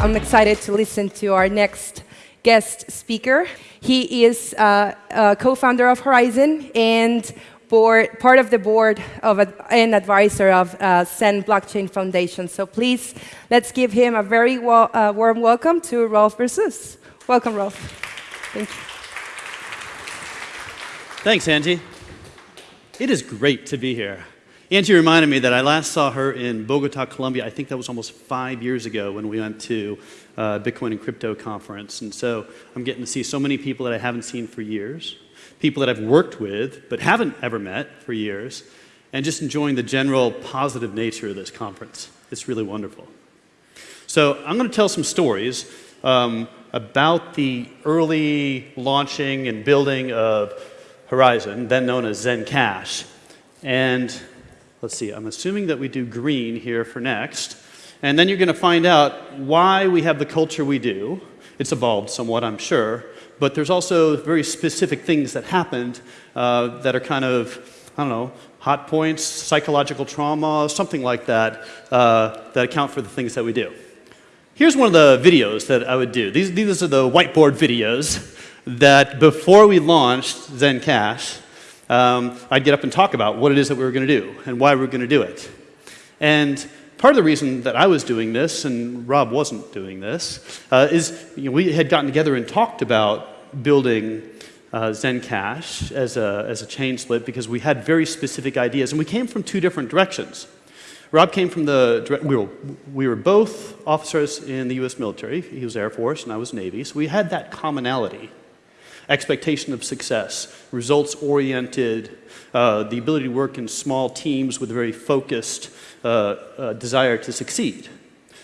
I'm excited to listen to our next guest speaker. He is uh, a co-founder of Horizen and board, part of the board of a, and advisor of uh, Zen Blockchain Foundation. So please, let's give him a very uh, warm welcome to Rolf Versluis. Welcome, Rolf. Thank you. Thanks, Angie. It is great to be here. Angie reminded me that I last saw her in Bogota, Colombia. I think that was almost five years ago when we went to uh, Bitcoin and Crypto Conference. And so I'm getting to see so many people that I haven't seen for years people that I've worked with but haven't ever met for years, and just enjoying the general positive nature of this conference. It's really wonderful. So I'm going to tell some stories um, about the early launching and building of Horizen, then known as Zencash. And let's see, I'm assuming that we do green here for next. And then you're going to find out why we have the culture we do. It's evolved somewhat, I'm sure but there's also very specific things that happened uh, that are kind of, I don't know, hot points, psychological trauma, something like that, uh, that account for the things that we do. Here's one of the videos that I would do. These, these are the whiteboard videos that before we launched Zencash, um, I'd get up and talk about what it is that we were going to do and why we were going to do it. And part of the reason that I was doing this and Rob wasn't doing this uh, is you know, we had gotten together and talked about building uh, Zencash as a, as a chain split because we had very specific ideas and we came from two different directions. Rob came from the, we were, we were both officers in the US military. He was Air Force and I was Navy, so we had that commonality. Expectation of success, results oriented, uh, the ability to work in small teams with a very focused uh, uh, desire to succeed.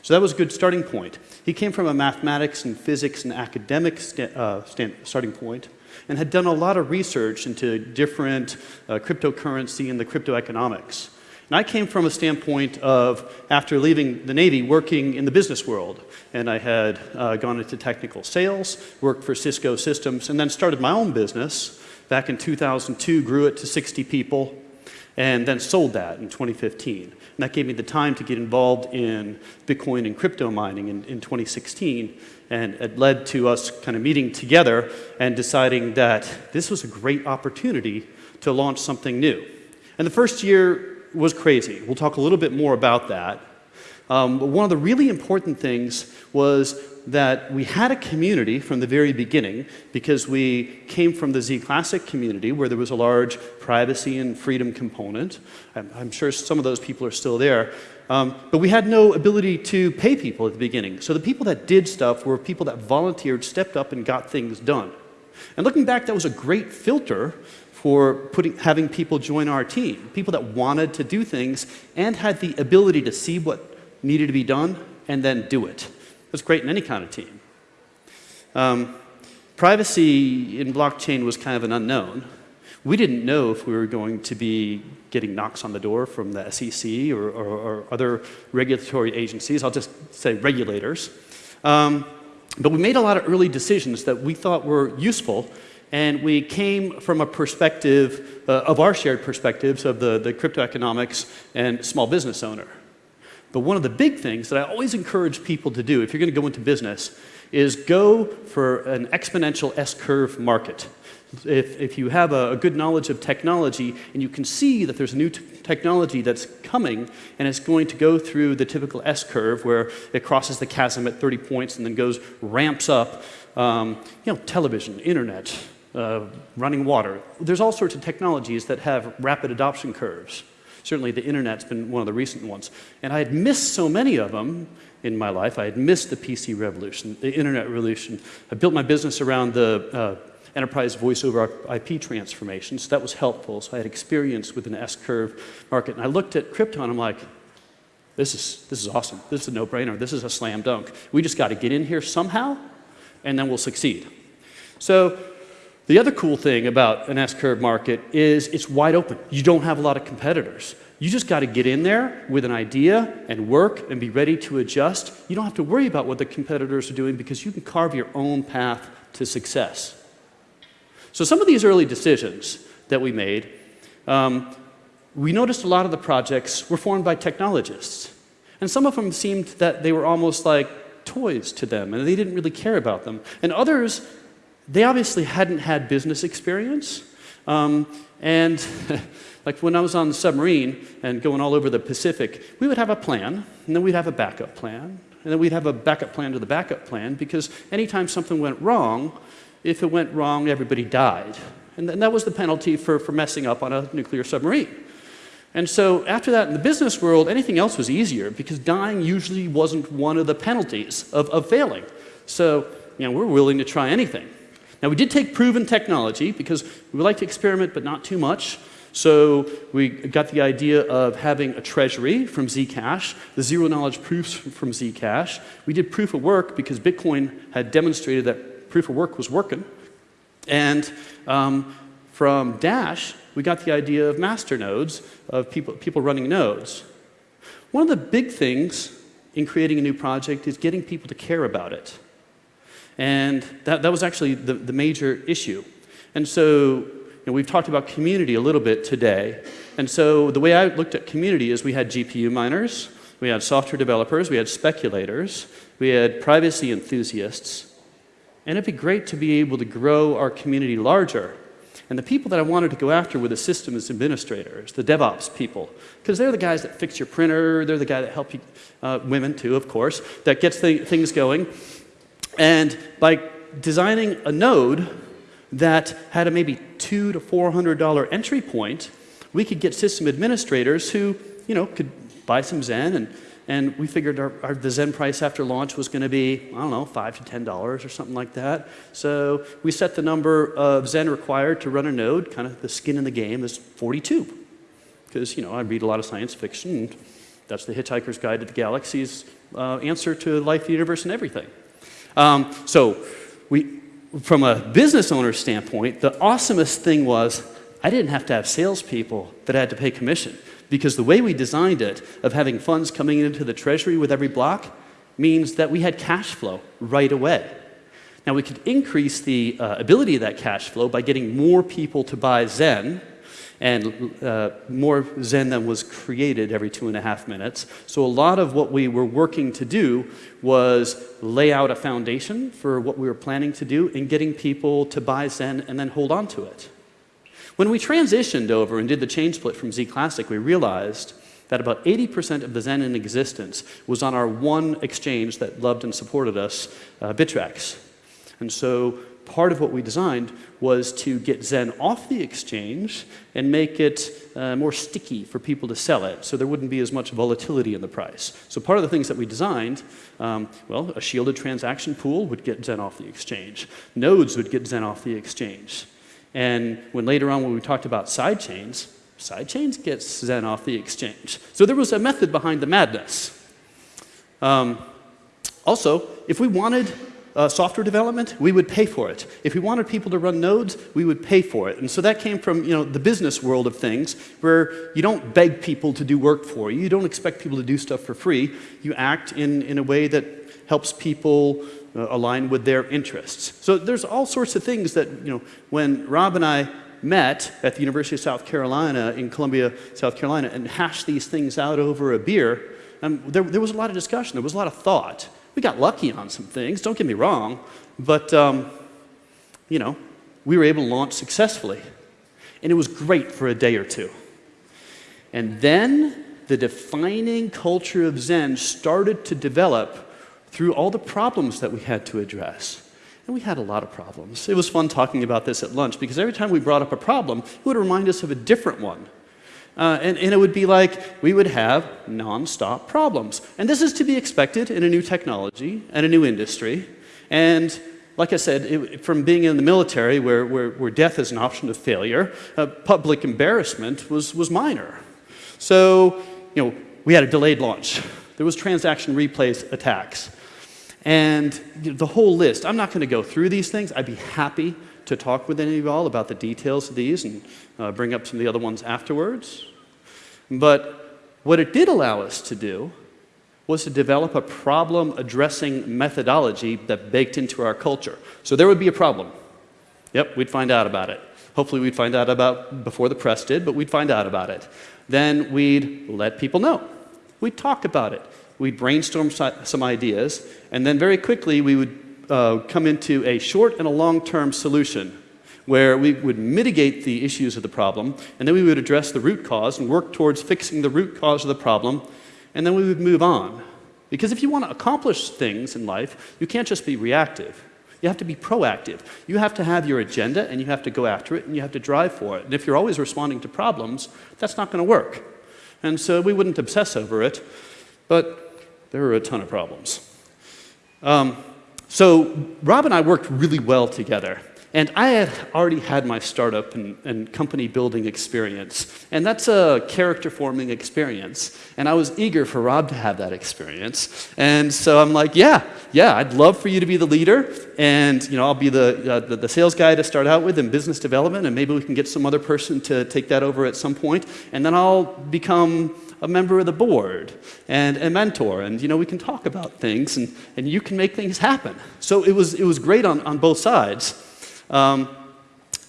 So that was a good starting point. He came from a mathematics and physics and academic uh, starting point and had done a lot of research into different uh, cryptocurrency and the crypto economics. And I came from a standpoint of, after leaving the Navy, working in the business world. And I had uh, gone into technical sales, worked for Cisco Systems, and then started my own business back in 2002, grew it to 60 people, and then sold that in 2015. And that gave me the time to get involved in Bitcoin and crypto mining in, in 2016. And it led to us kind of meeting together and deciding that this was a great opportunity to launch something new. And the first year was crazy. We'll talk a little bit more about that. Um, but one of the really important things was that we had a community from the very beginning because we came from the Z Classic community where there was a large privacy and freedom component. I'm, I'm sure some of those people are still there. Um, but we had no ability to pay people at the beginning. So the people that did stuff were people that volunteered, stepped up, and got things done. And looking back, that was a great filter for putting, having people join our team. People that wanted to do things and had the ability to see what needed to be done and then do it. That's great in any kind of team. Um, privacy in blockchain was kind of an unknown. We didn't know if we were going to be getting knocks on the door from the SEC or, or, or other regulatory agencies. I'll just say regulators. Um, but we made a lot of early decisions that we thought were useful and we came from a perspective uh, of our shared perspectives of the, the crypto economics and small business owner. But one of the big things that I always encourage people to do if you're going to go into business is go for an exponential S-curve market. If, if you have a, a, good knowledge of technology and you can see that there's a new technology that's coming and it's going to go through the typical S-curve where it crosses the chasm at 30 points and then goes, ramps up, um, you know, television, internet, uh, running water. There's all sorts of technologies that have rapid adoption curves. Certainly the internet's been one of the recent ones. And I had missed so many of them in my life. I had missed the PC revolution, the internet revolution. I built my business around the uh, enterprise voice over IP transformation, so that was helpful. So I had experience with an S-curve market. And I looked at crypto and I'm like, this is, this is awesome. This is a no-brainer. This is a slam dunk. We just got to get in here somehow, and then we'll succeed. So the other cool thing about an S-curve market is it's wide open. You don't have a lot of competitors. You just got to get in there with an idea and work and be ready to adjust. You don't have to worry about what the competitors are doing because you can carve your own path to success. So some of these early decisions that we made, um, we noticed a lot of the projects were formed by technologists. And some of them seemed that they were almost like toys to them, and they didn't really care about them. And others, they obviously hadn't had business experience. Um, and like when I was on the submarine and going all over the Pacific, we would have a plan, and then we'd have a backup plan, and then we'd have a backup plan to the backup plan because anytime something went wrong, if it went wrong, everybody died. And, and that was the penalty for, for messing up on a nuclear submarine. And so after that, in the business world, anything else was easier because dying usually wasn't one of the penalties of, of failing. So, you know, we're willing to try anything. Now, we did take proven technology because we like to experiment, but not too much. So we got the idea of having a treasury from Zcash, the zero knowledge proofs from Zcash. We did proof of work because Bitcoin had demonstrated that proof of work was working. And um, from Dash, we got the idea of master nodes, of people, people running nodes. One of the big things in creating a new project is getting people to care about it. And that, that was actually the, the major issue. And so you know, we've talked about community a little bit today. And so the way I looked at community is we had GPU miners, we had software developers, we had speculators, we had privacy enthusiasts. And it'd be great to be able to grow our community larger. And the people that I wanted to go after were the systems administrators, the DevOps people, because they're the guys that fix your printer, they're the guy that help you, uh, women too, of course, that gets th things going. And by designing a node that had a maybe two to four hundred dollar entry point, we could get system administrators who, you know, could buy some Zen and and we figured our, our, the Zen price after launch was going to be, I don't know, five to ten dollars or something like that. So we set the number of Zen required to run a node, kind of the skin in the game, is 42. Because, you know, I read a lot of science fiction. And that's the Hitchhiker's Guide to the Galaxy's uh, answer to life, the universe, and everything. Um, so we, from a business owner's standpoint, the awesomest thing was I didn't have to have salespeople that I had to pay commission because the way we designed it of having funds coming into the treasury with every block means that we had cash flow right away. Now we could increase the uh, ability of that cash flow by getting more people to buy Zen and uh, more Zen than was created every two and a half minutes. So a lot of what we were working to do was lay out a foundation for what we were planning to do and getting people to buy Zen and then hold on to it. When we transitioned over and did the chain split from Z Classic, we realized that about 80% of the Zen in existence was on our one exchange that loved and supported us, uh. And so part of what we designed was to get Zen off the exchange and make it uh, more sticky for people to sell it so there wouldn't be as much volatility in the price. So part of the things that we designed, um, well, a shielded transaction pool would get Zen off the exchange. Nodes would get Zen off the exchange. And when later on when we talked about sidechains, sidechains gets Zen off the exchange. So there was a method behind the madness. Um, also, if we wanted uh, software development, we would pay for it. If we wanted people to run nodes, we would pay for it. And so that came from you know, the business world of things, where you don't beg people to do work for you. You don't expect people to do stuff for free. You act in, in a way that helps people uh, align with their interests. So there's all sorts of things that, you know, when Rob and I met at the University of South Carolina in Columbia, South Carolina, and hashed these things out over a beer, um, there, there was a lot of discussion, there was a lot of thought. We got lucky on some things, don't get me wrong, but, um, you know, we were able to launch successfully. And it was great for a day or two. And then the defining culture of Zen started to develop through all the problems that we had to address. And we had a lot of problems. It was fun talking about this at lunch because every time we brought up a problem, it would remind us of a different one. Uh, and, and, it would be like we would have nonstop problems. And this is to be expected in a new technology and a new industry. And like I said, it, from being in the military where, where, where, death is an option of failure, uh, public embarrassment was, was minor. So, you know, we had a delayed launch. There was transaction replays attacks. And the whole list, I'm not going to go through these things. I'd be happy to talk with any of you all about the details of these and uh, bring up some of the other ones afterwards. But what it did allow us to do was to develop a problem addressing methodology that baked into our culture. So there would be a problem. Yep, we'd find out about it. Hopefully we'd find out about before the press did, but we'd find out about it. Then we'd let people know. We'd talk about it. we'd brainstorm some ideas, and then very quickly we would uh, come into a short and a long-term solution where we would mitigate the issues of the problem, and then we would address the root cause and work towards fixing the root cause of the problem, and then we would move on. Because if you want to accomplish things in life, you can't just be reactive. You have to be proactive. You have to have your agenda and you have to go after it and you have to drive for it. And if you're always responding to problems, that's not going to work. And so we wouldn't obsess over it, but there are a ton of problems. Um, so Rob and I worked really well together. And I had already had my startup and, and, company building experience. And that's a character forming experience. And I was eager for Rob to have that experience. And so I'm like, yeah, yeah, I'd love for you to be the leader. And you know, I'll be the, uh, the, the, sales guy to start out with in business development. And maybe we can get some other person to take that over at some point. And then I'll become a member of the board and a mentor. And you know, we can talk about things and, and you can make things happen. So it was, it was great on, on both sides. Um,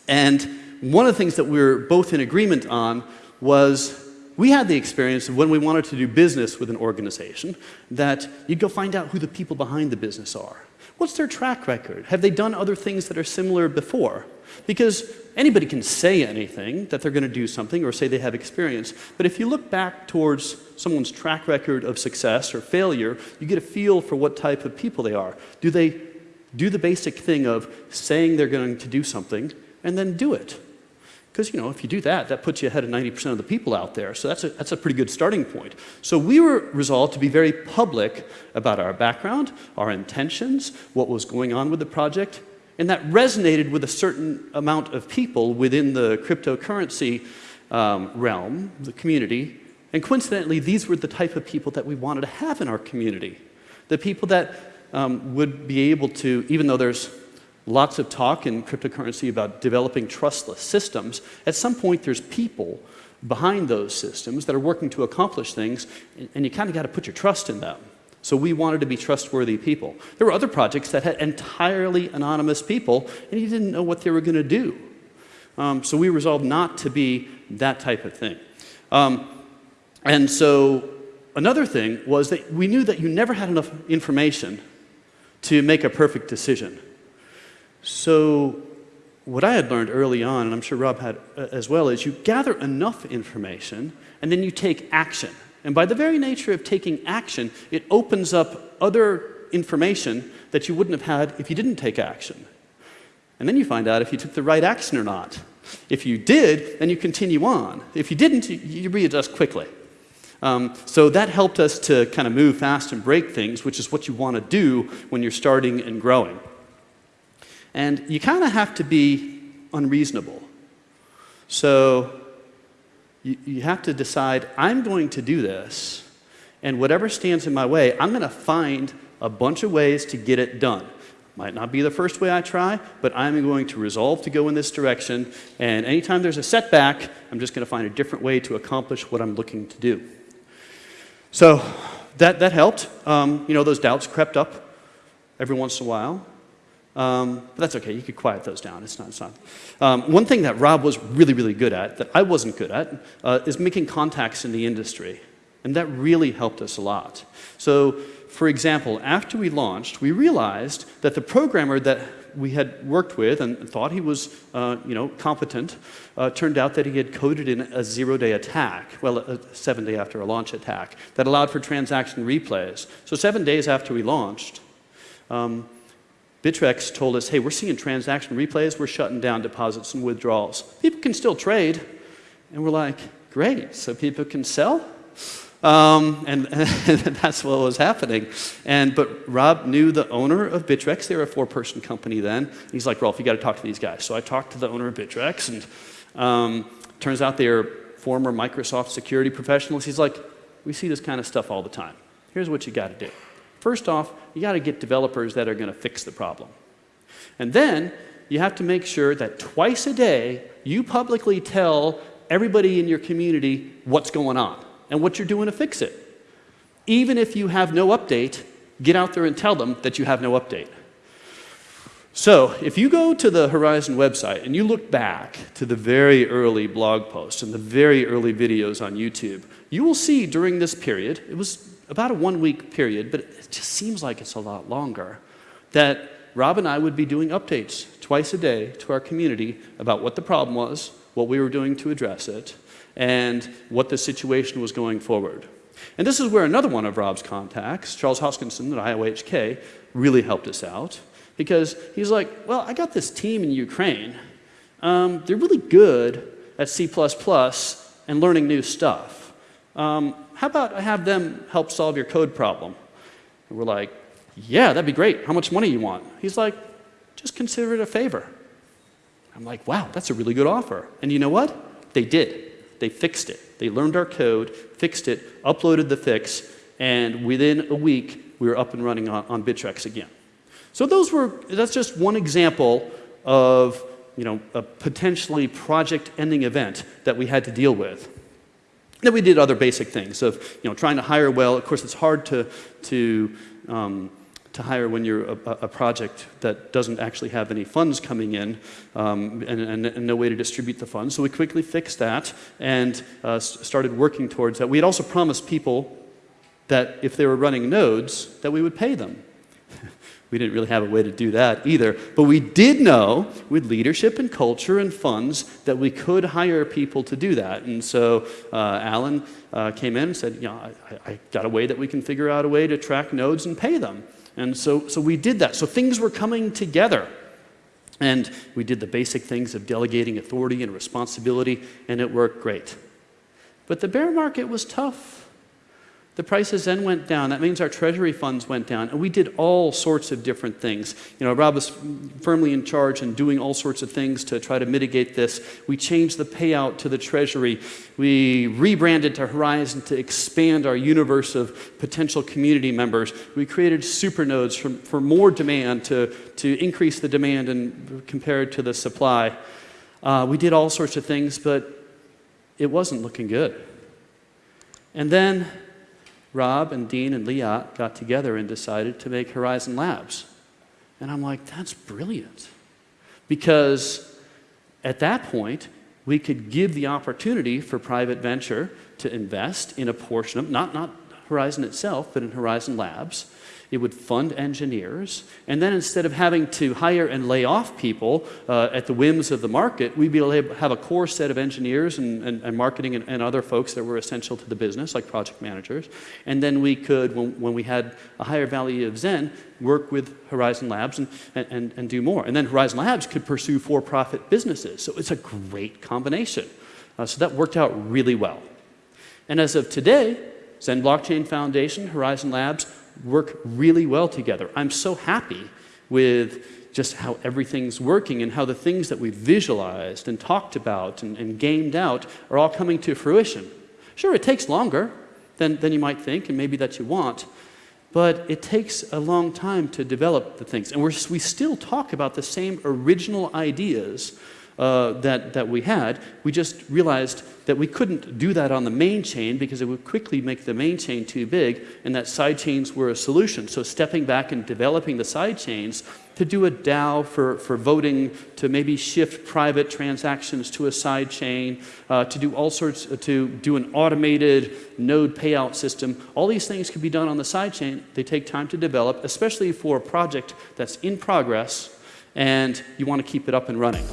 and one of the things that we were both in agreement on was we had the experience of when we wanted to do business with an organization that you'd go find out who the people behind the business are. What's their track record? Have they done other things that are similar before? Because anybody can say anything that they're going to do something or say they have experience. But if you look back towards someone's track record of success or failure, you get a feel for what type of people they are. Do they do the basic thing of saying they're going to do something and then do it. Because, you know, if you do that, that puts you ahead of 90% of the people out there. So that's a, that's a pretty good starting point. So we were resolved to be very public about our background, our intentions, what was going on with the project, and that resonated with a certain amount of people within the cryptocurrency um, realm, the community. And coincidentally, these were the type of people that we wanted to have in our community. The people that um, would be able to, even though there's lots of talk in cryptocurrency about developing trustless systems, at some point there's people behind those systems that are working to accomplish things, and you kind of got to put your trust in them. So we wanted to be trustworthy people. There were other projects that had entirely anonymous people, and you didn't know what they were going to do. Um, so we resolved not to be that type of thing. Um, and so another thing was that we knew that you never had enough information to make a perfect decision. So what I had learned early on, and I'm sure Rob had uh, as well, is you gather enough information and then you take action. And by the very nature of taking action, it opens up other information that you wouldn't have had if you didn't take action. And then you find out if you took the right action or not. If you did, then you continue on. If you didn't, you readjust quickly. Um, so that helped us to kind of move fast and break things, which is what you want to do when you're starting and growing. And you kind of have to be unreasonable. So you, you have to decide, I'm going to do this, and whatever stands in my way, I'm going to find a bunch of ways to get it done. Might not be the first way I try, but I'm going to resolve to go in this direction. And anytime there's a setback, I'm just going to find a different way to accomplish what I'm looking to do. So that, that helped. Um, you know, those doubts crept up every once in a while. Um, but that's okay, you could quiet those down, it's not, it's not. Um, one thing that Rob was really, really good at, that I wasn't good at, uh, is making contacts in the industry. And that really helped us a lot. So, for example, after we launched, we realized that the programmer that we had worked with and thought he was, uh, you know, competent, uh, turned out that he had coded in a zero-day attack, well, a seven-day after a launch attack, that allowed for transaction replays. So seven days after we launched, um, Bittrex told us, hey, we're seeing transaction replays, we're shutting down deposits and withdrawals. People can still trade. And we're like, great, so people can sell? Um, and, and, that's what was happening. And, but Rob knew the owner of Bittrex. They were a four-person company then. He's like, Rolf, you got to talk to these guys. So I talked to the owner of Bittrex, and um, turns out they are former Microsoft security professionals. He's like, we see this kind of stuff all the time. Here's what you got to do. First off, you got to get developers that are going to fix the problem. And then you have to make sure that twice a day you publicly tell everybody in your community what's going on and what you're doing to fix it. Even if you have no update, get out there and tell them that you have no update. So, if you go to the Horizen website and you look back to the very early blog posts and the very early videos on YouTube, you will see during this period, it was about a one week period, but it just seems like it's a lot longer, that Rob and I would be doing updates twice a day to our community about what the problem was, what we were doing to address it, and what the situation was going forward. And this is where another one of Rob's contacts, Charles Hoskinson at IOHK, really helped us out because he's like, well, I got this team in Ukraine. Um, they're really good at C++ and learning new stuff. Um, how about I have them help solve your code problem? And we're like, yeah, that'd be great. How much money you want? He's like, just consider it a favor. I'm like, wow, that's a really good offer. And you know what? They did. They fixed it. They learned our code, fixed it, uploaded the fix, and within a week, we were up and running on, on Bittrex again. So those were, that's just one example of you know, a potentially project-ending event that we had to deal with. Then we did other basic things of you know, trying to hire well. Of course, it's hard to, to, um, to hire when you're a, a, project that doesn't actually have any funds coming in um, and, and, and, no way to distribute the funds. So we quickly fixed that and uh, started working towards that. We had also promised people that if they were running nodes, that we would pay them. We didn't really have a way to do that either. But we did know with leadership and culture and funds that we could hire people to do that. And so uh, Alan uh, came in and said, you know, I, I got a way that we can figure out a way to track nodes and pay them. And so, so we did that. So things were coming together. And we did the basic things of delegating authority and responsibility, and it worked great. But the bear market was tough. The prices then went down. That means our treasury funds went down. And we did all sorts of different things. You know, Rob was firmly in charge and doing all sorts of things to try to mitigate this. We changed the payout to the treasury. We rebranded to Horizen to expand our universe of potential community members. We created supernodes for, for more demand to, to increase the demand and compared to the supply. Uh, we did all sorts of things, but it wasn't looking good. And then Rob and Dean and Liat got together and decided to make Horizen Labs. And I'm like, that's brilliant. Because at that point, we could give the opportunity for private venture to invest in a portion of, not, not Horizen itself, but in Horizen Labs, it would fund engineers. And then instead of having to hire and lay off people uh, at the whims of the market, we'd be able to have a core set of engineers and, and, and marketing and, and, other folks that were essential to the business, like project managers. And then we could, when, when we had a higher value of Zen, work with Horizen Labs and, and, and do more. And then Horizen Labs could pursue for-profit businesses. So it's a great combination. Uh, so that worked out really well. And as of today, Zen Blockchain Foundation, Horizen Labs, work really well together. I'm so happy with just how everything's working and how the things that we've visualized and talked about and, and gamed out are all coming to fruition. Sure, it takes longer than, than you might think and maybe that you want, but it takes a long time to develop the things. And we're, we still talk about the same original ideas uh, that, that we had. We just realized that we couldn't do that on the main chain because it would quickly make the main chain too big and that side chains were a solution. So stepping back and developing the side chains to do a DAO for, for voting, to maybe shift private transactions to a side chain, uh, to do all sorts, uh, to do an automated node payout system. All these things can be done on the side chain. They take time to develop, especially for a project that's in progress and you want to keep it up and running.